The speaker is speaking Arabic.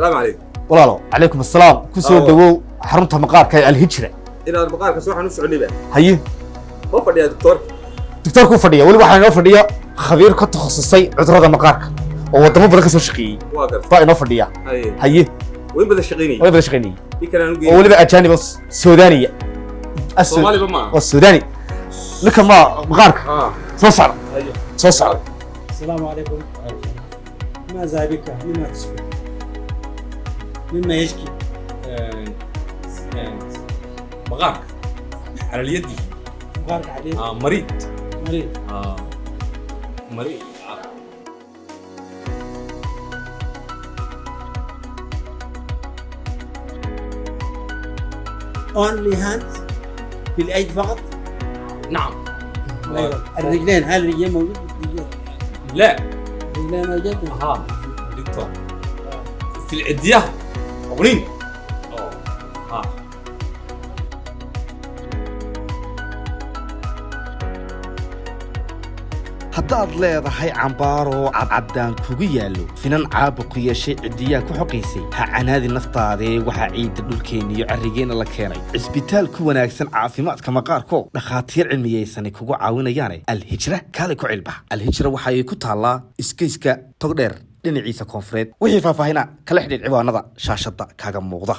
السلام عليكم. والله عليكم السلام. كسو دغو آه. حرمته مقارك الهجرة. إلى المقارك سوف نسعني به هي؟ ما فدي يا دكتور. دكتور كو فدي ولي واحد نو فدي خبير كتخصصي عذره مقارك. أو ودمه بركه سو شقي. واقف. طيب فاينو فدي هي. هي؟ وين بدا شقيني؟ وين بدا شقيني؟ أو ولي اجانب سودانيه السودان. الصومالي بما. لك ما مقارك. آه. سو صار أيوه سو صار السلام عليكم. ماذا بك؟ لماذا تسوي مما يشكي مغارك على اليد مبارك عليك آه مريض. مريض. آه مريض. آه. اونلي هاند في الأيد فقط؟ نعم. أيوة. الرجلين هل الرجلين موجود؟ الرجلين لا. الرجلين موجود ها دكتور. في Bonin. Oh. Ah. haddaad leedahay cambaaroo cadcaddaan kugu yaallo finan caabu ku yeeshay ciddiyaa ku xoqaysay ha canaadi naftaadee waxaa ciidda dhulkeenna iyo carrigeenna la keenay cisbitaal ku wanaagsan caafimaadka maqaarko dhakhaatiir cilmiyaysani kugu caawinayaane alhijra kaale ku cilba alhijra waxa ay ku taallaa iskayska togdheer dhinaciisa koonfureed. Wixii faahfaahina kala xidhiidh ciwaanada shaashadda kaaga muuqda